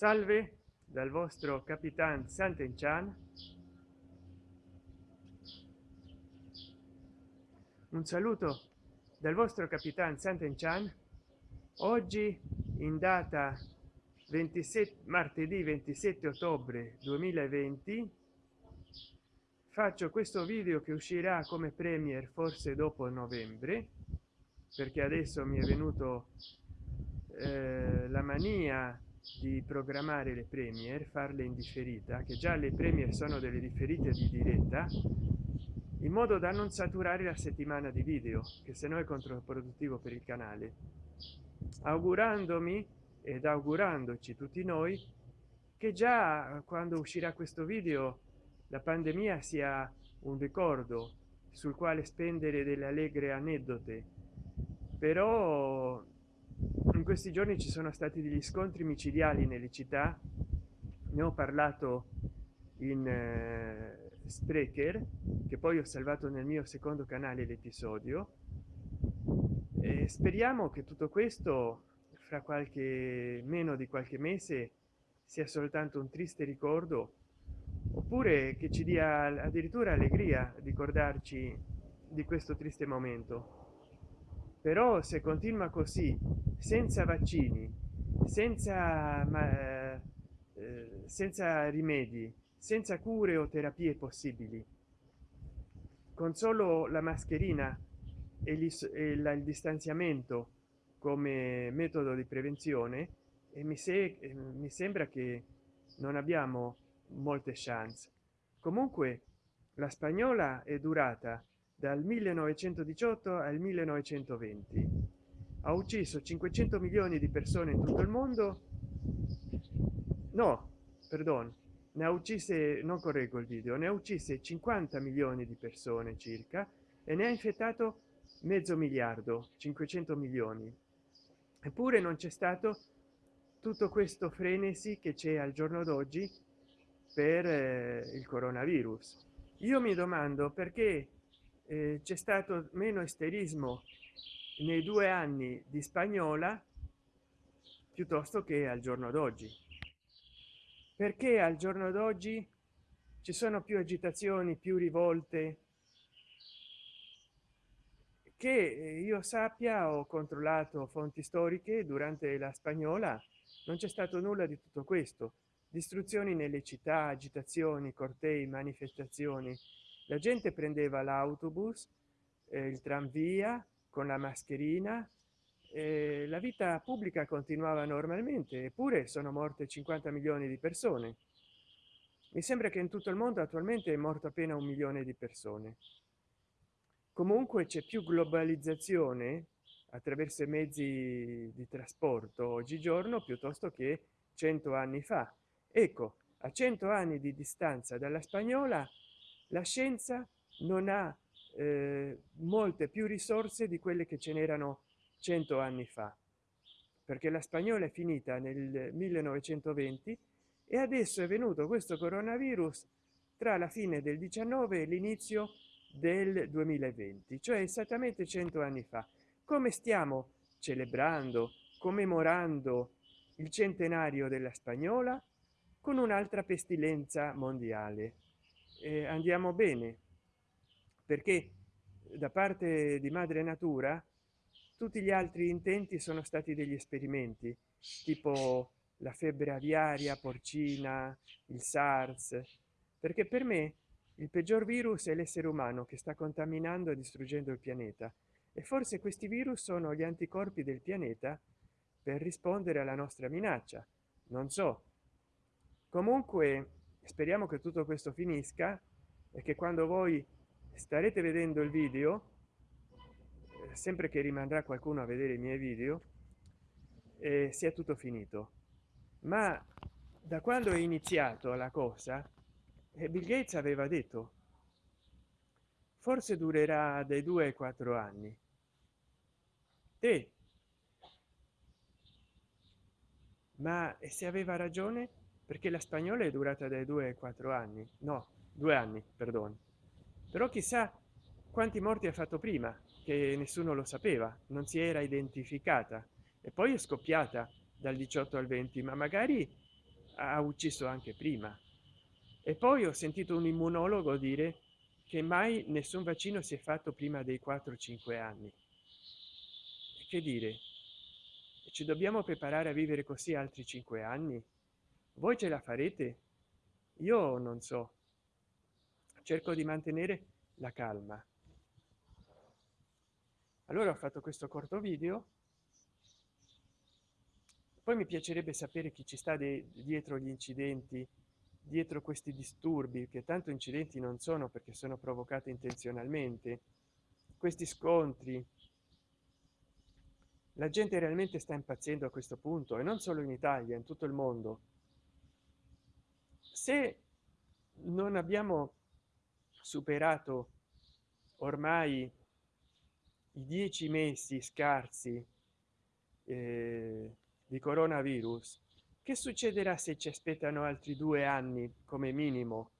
salve dal vostro capitan Sant'Enchan un saluto dal vostro capitan Sant'Enchan oggi in data 27 martedì 27 ottobre 2020 faccio questo video che uscirà come premier forse dopo novembre perché adesso mi è venuto eh, la mania di programmare le premier farle in differita che già le premier sono delle differite di diretta in modo da non saturare la settimana di video che se no è controproduttivo per il canale. Augurandomi ed augurandoci tutti noi che già quando uscirà questo video la pandemia sia un ricordo sul quale spendere delle allegre aneddote. Però in questi giorni ci sono stati degli scontri micidiali nelle città. Ne ho parlato in eh, sprecher che poi ho salvato nel mio secondo canale l'episodio. E speriamo che tutto questo fra qualche meno di qualche mese sia soltanto un triste ricordo oppure che ci dia addirittura allegria ricordarci di questo triste momento però se continua così senza vaccini senza ma, eh, senza rimedi senza cure o terapie possibili con solo la mascherina e, gli, e la, il distanziamento come metodo di prevenzione e mi, se, mi sembra che non abbiamo molte chance. Comunque la spagnola è durata dal 1918 al 1920 ha ucciso 500 milioni di persone in tutto il mondo. No perdon ne ha uccise non correggo il video ne ha uccise 50 milioni di persone circa e ne ha infettato mezzo miliardo 500 milioni. Eppure non c'è stato tutto questo frenesi che c'è al giorno d'oggi per eh, il coronavirus. Io mi domando perché eh, c'è stato meno esterismo nei due anni di spagnola piuttosto che al giorno d'oggi. Perché al giorno d'oggi ci sono più agitazioni più rivolte? Che io sappia ho controllato fonti storiche durante la spagnola non c'è stato nulla di tutto questo. Distruzioni nelle città agitazioni cortei manifestazioni la gente prendeva l'autobus eh, il tranvia con la mascherina eh, la vita pubblica continuava normalmente eppure sono morte 50 milioni di persone. Mi sembra che in tutto il mondo attualmente è morto appena un milione di persone. Comunque c'è più globalizzazione attraverso i mezzi di trasporto oggigiorno piuttosto che 100 anni fa. Ecco a 100 anni di distanza dalla spagnola la scienza non ha eh, molte più risorse di quelle che ce n'erano 100 anni fa perché la spagnola è finita nel 1920 e adesso è venuto questo coronavirus tra la fine del 19 e l'inizio del 2020 cioè esattamente 100 anni fa. Come stiamo celebrando commemorando il centenario della spagnola? Con un'altra pestilenza mondiale eh, andiamo bene. Perché da parte di madre natura tutti gli altri intenti sono stati degli esperimenti tipo la febbre aviaria porcina il sars perché per me il peggior virus è l'essere umano che sta contaminando e distruggendo il pianeta. E forse questi virus sono gli anticorpi del pianeta per rispondere alla nostra minaccia. Non so. Comunque speriamo che tutto questo finisca e che quando voi starete vedendo il video eh, sempre che rimarrà qualcuno a vedere i miei video eh, sia tutto finito. Ma da quando è iniziato la cosa eh, bill gates aveva detto forse durerà dai due ai quattro anni e ma se aveva ragione perché la spagnola è durata dai due ai quattro anni. No due anni perdono però chissà quanti morti ha fatto prima che nessuno lo sapeva non si era identificata. E poi è scoppiata dal 18 al 20 ma magari ha ucciso anche prima. E poi ho sentito un immunologo dire che mai nessun vaccino si è fatto prima dei 4 5 anni. Che dire? Ci dobbiamo preparare a vivere così altri cinque anni voi ce la farete? Io non so. Cerco di mantenere la calma. Allora ho fatto questo corto video. Poi mi piacerebbe sapere chi ci sta dietro gli incidenti dietro questi disturbi che tanto incidenti non sono perché sono provocati intenzionalmente. Questi scontri. La gente realmente sta impazzendo a questo punto e non solo in italia in tutto il mondo se non abbiamo superato ormai i dieci mesi scarsi eh, di coronavirus che succederà se ci aspettano altri due anni come minimo?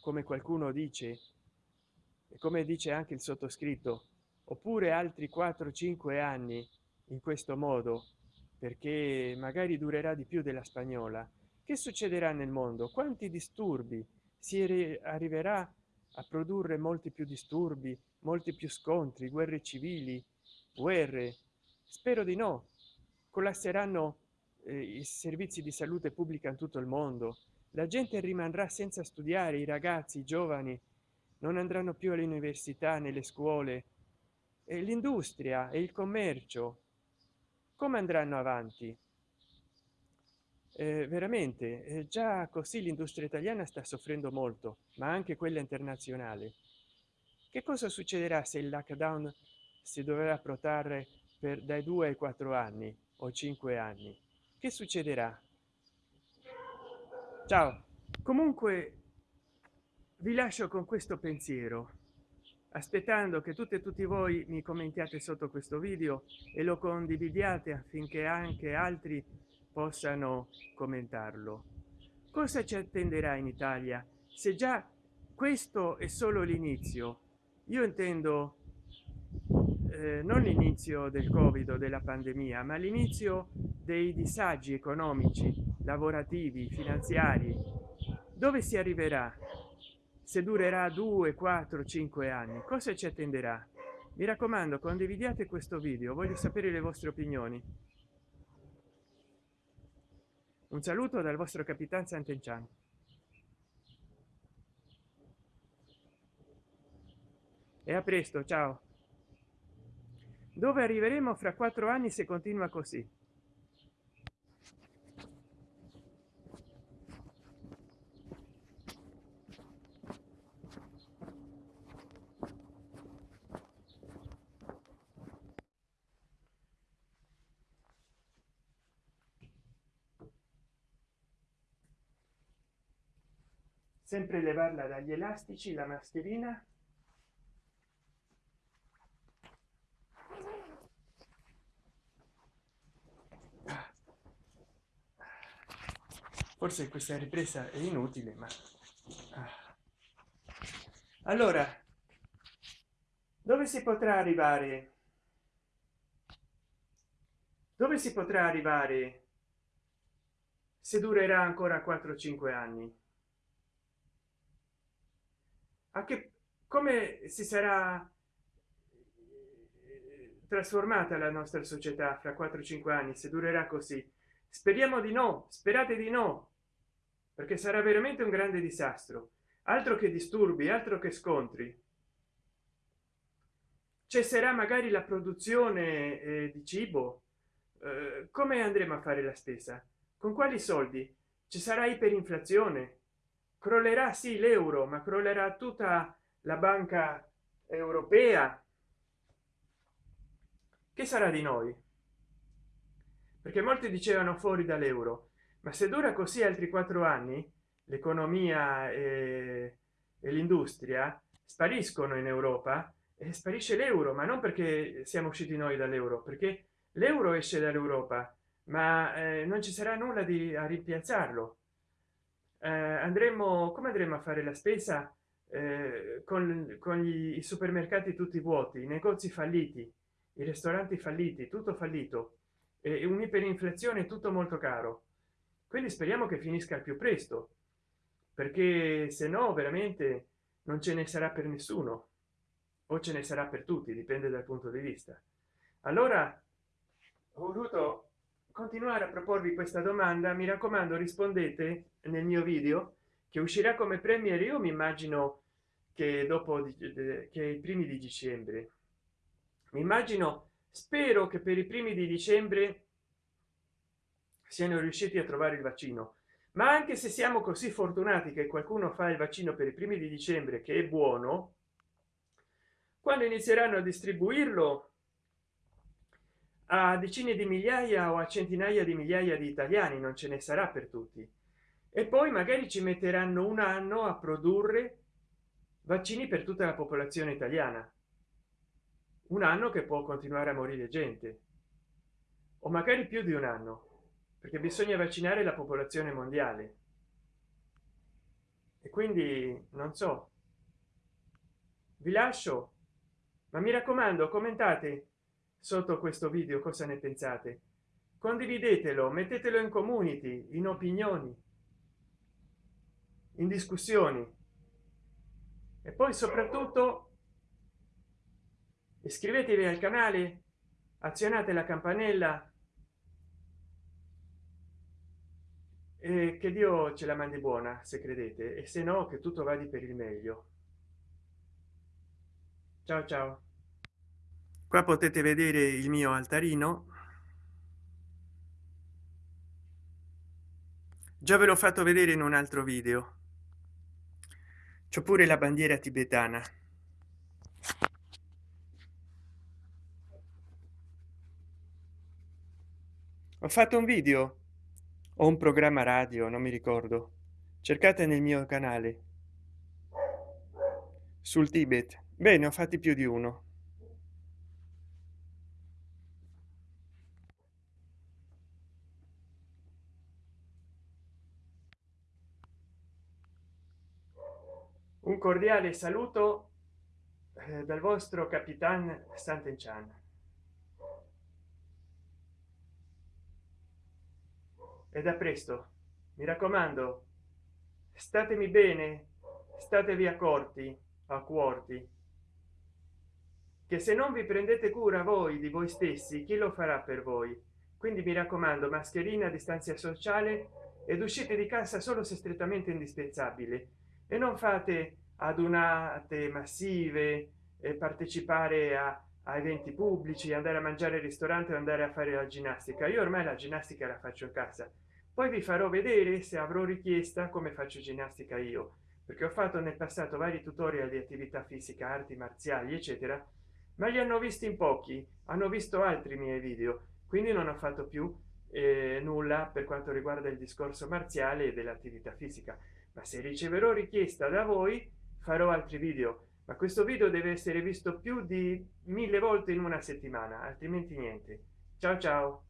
Come qualcuno dice e come dice anche il sottoscritto oppure altri 4 5 anni in questo modo perché magari durerà di più della spagnola che succederà nel mondo? Quanti disturbi? Si arriverà a produrre molti più disturbi molti più scontri guerre civili guerre? Spero di no. Collasseranno eh, i servizi di salute pubblica in tutto il mondo. La gente rimarrà senza studiare i ragazzi i giovani non andranno più alle università nelle scuole. L'industria e il commercio come andranno avanti eh, veramente eh, già così l'industria italiana sta soffrendo molto ma anche quella internazionale. Che cosa succederà se il lockdown si dovrà protrarre per dai due ai quattro anni o cinque anni? Che succederà? Ciao. Comunque vi lascio con questo pensiero aspettando che tutte e tutti voi mi commentiate sotto questo video e lo condividiate affinché anche altri possano commentarlo. Cosa ci attenderà in italia? Se già questo è solo l'inizio io intendo eh, non l'inizio del covid della pandemia ma l'inizio dei disagi economici lavorativi finanziari. Dove si arriverà? Se durerà 2 4 5 anni cosa ci attenderà? Mi raccomando condividiate questo video voglio sapere le vostre opinioni un saluto dal vostro capitan Sant'Enchan e a presto ciao. Dove arriveremo fra quattro anni se continua così sempre levarla dagli elastici la mascherina. Forse questa ripresa è inutile ma allora dove si potrà arrivare? Dove si potrà arrivare se durerà ancora 4 5 anni a che come si sarà eh, trasformata la nostra società fra 4 5 anni se durerà così? Speriamo di no sperate di no perché sarà veramente un grande disastro. Altro che disturbi altro che scontri. Cesserà magari la produzione eh, di cibo? Eh, come andremo a fare la spesa? Con quali soldi? Ci sarà iperinflazione crollerà sì l'euro ma crollerà tutta la banca europea. Che sarà di noi? Perché molti dicevano fuori dall'euro ma se dura così altri quattro anni l'economia e, e l'industria spariscono in europa e sparisce l'euro ma non perché siamo usciti noi dall'euro perché l'euro esce dall'europa ma eh, non ci sarà nulla di a rimpiazzarlo eh, andremo come andremo a fare la spesa? Eh, con, con gli, i supermercati tutti vuoti i negozi falliti i ristoranti falliti tutto fallito e un'iperinflazione tutto molto caro. Quindi speriamo che finisca al più presto perché se no veramente non ce ne sarà per nessuno o ce ne sarà per tutti dipende dal punto di vista. Allora ho voluto continuare a proporvi questa domanda. Mi raccomando rispondete nel mio video che uscirà come premier io mi immagino che dopo che i primi di dicembre. Mi immagino spero che per i primi di dicembre siano riusciti a trovare il vaccino. Ma anche se siamo così fortunati che qualcuno fa il vaccino per i primi di dicembre che è buono quando inizieranno a distribuirlo a decine di migliaia o a centinaia di migliaia di italiani non ce ne sarà per tutti e poi magari ci metteranno un anno a produrre vaccini per tutta la popolazione italiana. Un anno che può continuare a morire gente. O magari più di un anno perché bisogna vaccinare la popolazione mondiale. E quindi non so. Vi lascio ma mi raccomando commentate sotto questo video cosa ne pensate. Condividetelo mettetelo in community in opinioni in discussioni. E poi soprattutto iscrivetevi al canale azionate la campanella e che dio ce la mandi buona se credete e se no che tutto vada per il meglio. Ciao ciao. Qua potete vedere il mio altarino. Già ve l'ho fatto vedere in un altro video c'è pure la bandiera tibetana. Ho fatto un video? O un programma radio non mi ricordo. Cercate nel mio canale. Sul tibet. Bene ho fatti più di uno un cordiale saluto eh, dal vostro capitan Sant'Enchan. E da presto, mi raccomando, statemi bene, statevi accorti, accorti, che se non vi prendete cura voi di voi stessi, chi lo farà per voi? Quindi mi raccomando, mascherina, distanza sociale ed uscite di casa solo se strettamente indispensabile e non fate adunate massive e partecipare a, a eventi pubblici andare a mangiare al ristorante andare a fare la ginnastica. Io ormai la ginnastica la faccio in casa. Poi vi farò vedere se avrò richiesta come faccio ginnastica io perché ho fatto nel passato vari tutorial di attività fisica arti marziali eccetera ma li hanno visti in pochi hanno visto altri miei video quindi non ho fatto più eh, nulla per quanto riguarda il discorso marziale e dell'attività fisica ma se riceverò richiesta da voi farò altri video. Ma questo video deve essere visto più di mille volte in una settimana altrimenti niente. Ciao ciao